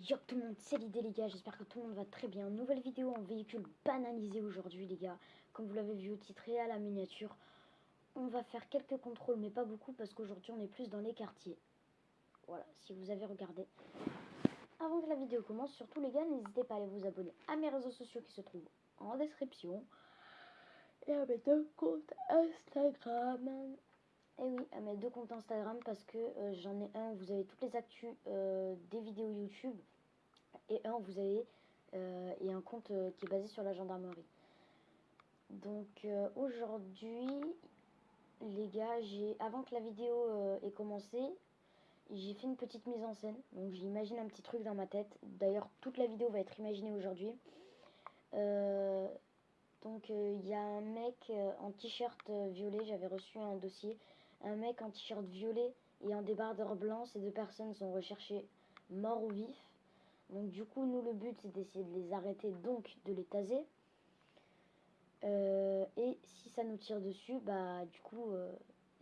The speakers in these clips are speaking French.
Yo tout le monde, c'est l'idée les gars, j'espère que tout le monde va très bien. Nouvelle vidéo en véhicule banalisé aujourd'hui les gars. Comme vous l'avez vu au titre et à la miniature. On va faire quelques contrôles mais pas beaucoup parce qu'aujourd'hui on est plus dans les quartiers. Voilà, si vous avez regardé. Avant que la vidéo commence, surtout les gars, n'hésitez pas à aller vous abonner à mes réseaux sociaux qui se trouvent en description. Et à mes deux comptes Instagram. Et oui, à mes deux comptes Instagram parce que euh, j'en ai un où vous avez toutes les actus euh, des vidéos YouTube et un où vous avez euh, et un compte qui est basé sur la gendarmerie. Donc aujourd'hui, les gars, j'ai avant que la vidéo ait commencé, j'ai fait une petite mise en scène. Donc j'imagine un petit truc dans ma tête. D'ailleurs, toute la vidéo va être imaginée aujourd'hui. donc il y a un mec en t-shirt violet, j'avais reçu un dossier un mec en t-shirt violet et en débardeur blanc. Ces deux personnes sont recherchées morts ou vifs. Donc du coup, nous, le but, c'est d'essayer de les arrêter, donc de les taser. Euh, et si ça nous tire dessus, bah du coup, euh,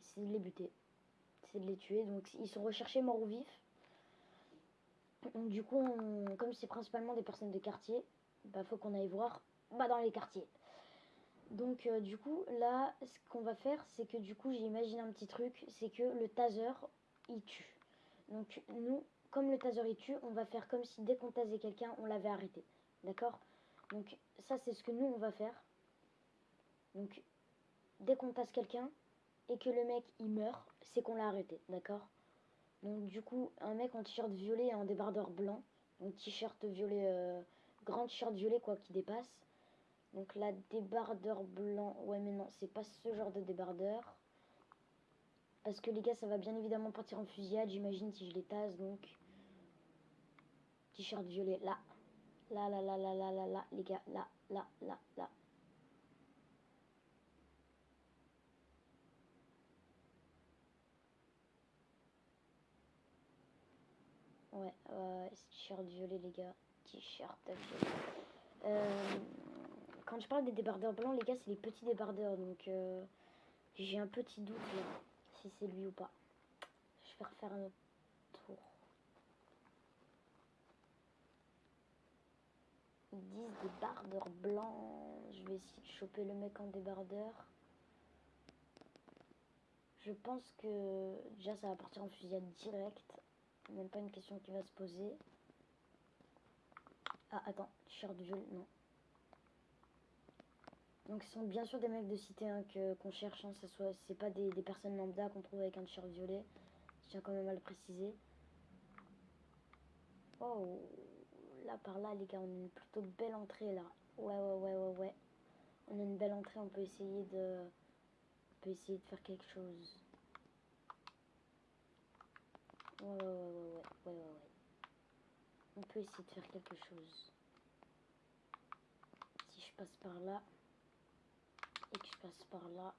c'est de les buter. C'est de les tuer. Donc ils sont recherchés morts ou vifs. Donc du coup, comme c'est principalement des personnes de quartier, bah faut qu'on aille voir bah, dans les quartiers. Donc euh, du coup là ce qu'on va faire c'est que du coup j'ai imaginé un petit truc c'est que le taser il tue. Donc nous comme le taser il tue on va faire comme si dès qu'on tasait quelqu'un on l'avait arrêté. D'accord? Donc ça c'est ce que nous on va faire. Donc dès qu'on tasse quelqu'un et que le mec il meurt c'est qu'on l'a arrêté. D'accord? Donc du coup un mec en t-shirt violet et en débardeur blanc. Donc t-shirt violet, euh, grand t-shirt violet quoi qui dépasse donc là, débardeur blanc. Ouais, mais non, c'est pas ce genre de débardeur. Parce que les gars, ça va bien évidemment partir en fusillade, j'imagine, si je les tasse. Donc, t-shirt violet, là. Là, là, là, là, là, là, là, les gars, là, là, là, là. Ouais, ouais, t-shirt violet, les gars. T-shirt violet. Euh, quand je parle des débardeurs blancs, les gars, c'est les petits débardeurs. Donc, euh, j'ai un petit doute si c'est lui ou pas. Je vais refaire un autre tour. Ils disent débardeurs blancs. Je vais essayer de choper le mec en débardeur. Je pense que déjà ça va partir en fusillade direct. Même pas une question qui va se poser. Ah, attends, t-shirt violet, non. Donc ce sont bien sûr des mecs de cité hein, qu'on cherche, hein, c'est pas des, personnes lambda qu'on trouve avec un t-shirt violet. Je tiens quand même à le préciser. Oh, là par là les gars, on a une plutôt belle entrée là. Ouais, ouais, ouais, ouais, ouais. On a une belle entrée, on peut essayer de... On peut essayer de faire quelque chose. Ouais, ouais, ouais, ouais, ouais, ouais, ouais. On peut essayer de faire quelque chose. Si je passe par là et que je passe par là.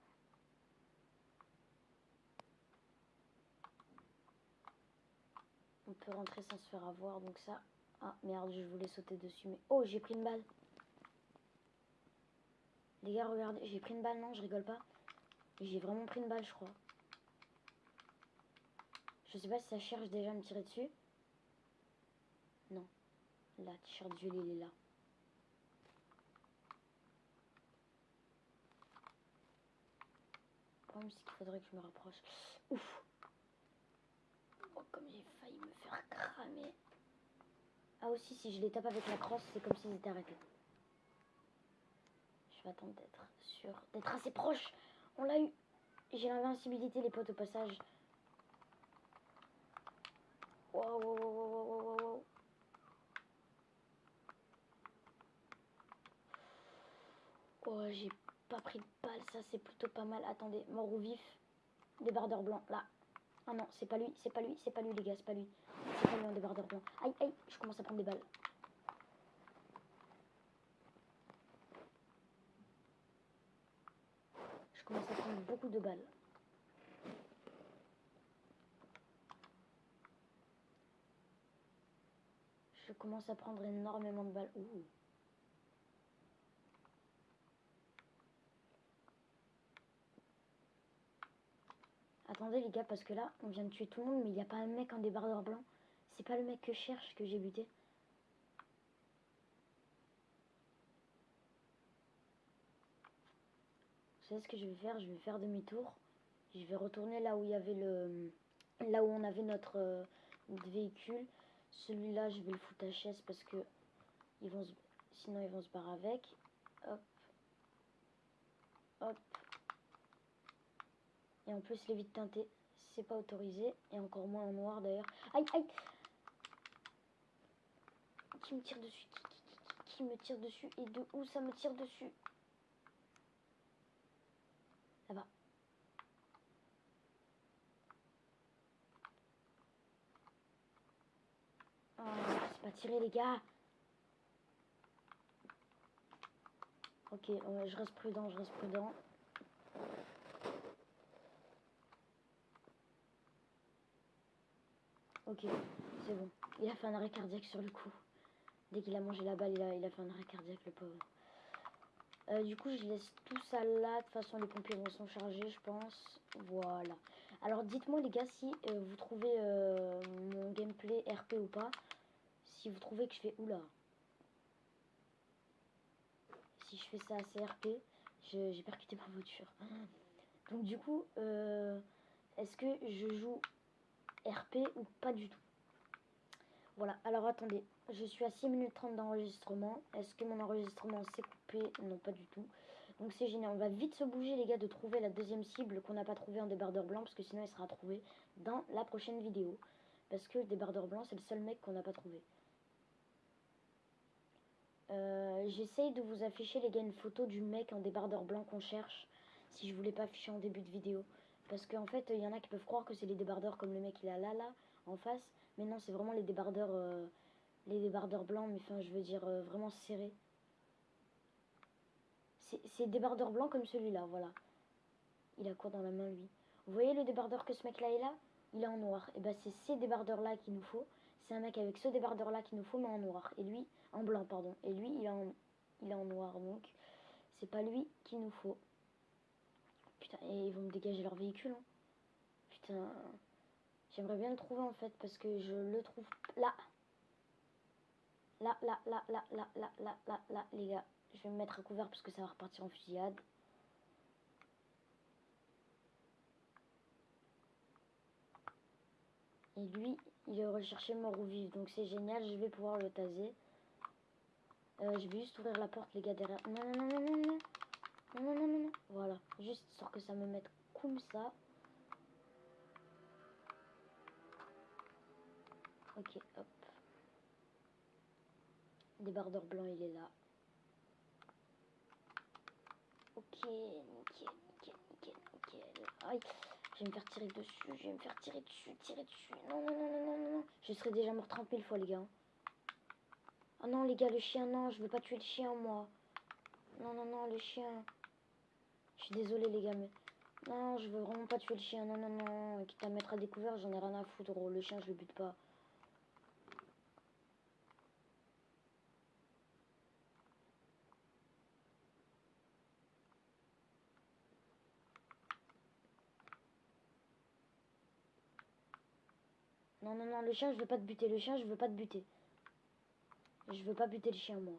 On peut rentrer sans se faire avoir, donc ça... Ah, merde, je voulais sauter dessus, mais... Oh, j'ai pris une balle Les gars, regardez, j'ai pris une balle, non, je rigole pas. J'ai vraiment pris une balle, je crois. Je sais pas si ça cherche déjà à me tirer dessus. Non. Là, t-shirt violet, il est là. C'est qu'il faudrait que je me rapproche. Ouf Oh, comme j'ai failli me faire cramer. Ah aussi, si je les tape avec la crosse, c'est comme s'ils étaient arrêtés. Je vais attendre d'être sûr, d'être assez proche. On l'a eu. J'ai l'invincibilité, les potes, au passage. Wow, wow, wow, wow. Oh, j'ai pas pris de balle, ça c'est plutôt pas mal. Attendez, mort ou vif. Débardeur blanc, là. Ah non, c'est pas lui, c'est pas lui, c'est pas lui les gars, c'est pas lui. C'est pas lui débardeur blanc. Aïe, aïe, je commence à prendre des balles. Je commence à prendre beaucoup de balles. Je commence à prendre énormément de balles. attendez les gars, parce que là, on vient de tuer tout le monde, mais il n'y a pas un mec en débardeur blanc. C'est pas le mec que je cherche que j'ai buté. Vous savez ce que je vais faire? Je vais faire demi-tour. Je vais retourner là où il y avait le... Là où on avait notre, euh, véhicule. Celui-là, je vais le foutre à chaise parce que sinon ils vont se barrer avec. Hop. Hop. Et en plus, les vitres teintées, c'est pas autorisé. Et encore moins en noir d'ailleurs. Aïe, aïe Qui me tire dessus qui, qui, qui, qui me tire dessus Et de où ça me tire dessus? Là-bas. Oh, c'est pas tiré les gars Ok, je reste prudent, je reste prudent. Ok, c'est bon. Il a fait un arrêt cardiaque sur le coup. Dès qu'il a mangé la balle, il a, il a fait un arrêt cardiaque, le pauvre. Euh, du coup, je laisse tout ça là. De toute façon, les pompiers vont s'en charger, je pense. Voilà. Alors, dites-moi, les gars, si euh, vous trouvez euh, mon gameplay RP ou pas. Si vous trouvez que je fais... Oula. Si je fais ça assez RP, j'ai percuté ma voiture. Donc, du coup, est-ce que je joue RP ou pas du tout. Voilà, alors attendez, je suis à 6 minutes 30 d'enregistrement. Est-ce que mon enregistrement s'est coupé? Non, pas du tout. Donc c'est génial, on va vite se bouger les gars de trouver la deuxième cible qu'on n'a pas trouvé en débardeur blanc parce que sinon il sera trouvé dans la prochaine vidéo. Parce que le débardeur blanc c'est le seul mec qu'on n'a pas trouvé. Euh, j'essaye de vous afficher les gars une photo du mec en débardeur blanc qu'on cherche si je voulais pas afficher en début de vidéo. Parce qu'en fait, il y en a qui peuvent croire que c'est les débardeurs comme le mec il a là, là, en face. Mais non, c'est vraiment les débardeurs, euh, les débardeurs blancs, mais enfin, je veux dire, euh, vraiment serrés. C'est débardeurs blancs comme celui-là, voilà. Il a quoi dans la main, lui? Vous voyez le débardeur que ce mec-là est là? Il est en noir. Et ben c'est ces débardeurs-là qu'il nous faut. C'est un mec avec ce débardeur-là qu'il nous faut, mais en noir. Et lui, en blanc, pardon. Et lui, il est en, il est en noir, donc c'est pas lui qu'il nous faut. Et ils vont me dégager leur véhicule. Hein. Putain. J'aimerais bien le trouver en fait parce que je le trouve là. Là, là, là, là, là, là, là, là, là, les gars. Je vais me mettre à couvert parce que ça va repartir en fusillade. Et lui, il est recherché mort ou vif. Donc c'est génial, je vais pouvoir le taser. Euh, je vais juste ouvrir la porte, les gars, derrière. Non, non, non. Non, non, non, non, non. Voilà. Juste histoire que ça me mette comme ça. Ok, hop. Débardeur blanc, il est là. Ok, nickel, nickel, nickel, nickel. Aïe, je vais me faire tirer dessus, je vais me faire tirer dessus, tirer dessus. Non, non, non, non, non, non. Je serais déjà mort 30 000 fois, les gars. Oh non, les gars, le chien, non, je veux pas tuer le chien, moi. Non, non, non, le chien. Je suis désolée les gars, mais... Non, je veux vraiment pas tuer le chien. Non, non, non. Quitte à mettre à découvert, j'en ai rien à foutre. Le chien, je le bute pas. Non, non, non, le chien, je veux pas te buter. Le chien, je veux pas te buter. Je veux pas buter le chien, moi.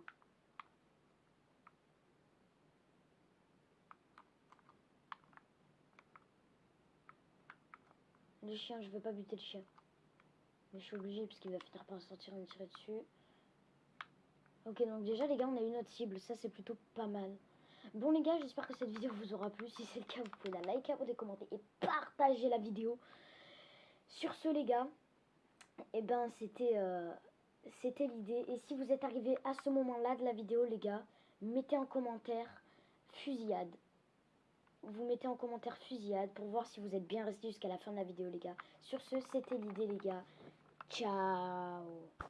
Le chien, je veux pas buter le chien. Mais je suis obligée parce qu'il va finir par sortir et me tirer dessus. Ok, donc déjà les gars, on a une autre cible. Ça, c'est plutôt pas mal. Bon les gars, j'espère que cette vidéo vous aura plu. Si c'est le cas, vous pouvez la liker, des commenter et partager la vidéo. Sur ce les gars, et eh ben c'était euh, c'était l'idée. Et si vous êtes arrivé à ce moment-là de la vidéo les gars, mettez en commentaire fusillade vous mettez en commentaire fusillade pour voir si vous êtes bien resté jusqu'à la fin de la vidéo les gars. Sur ce, c'était l'idée les gars. Ciao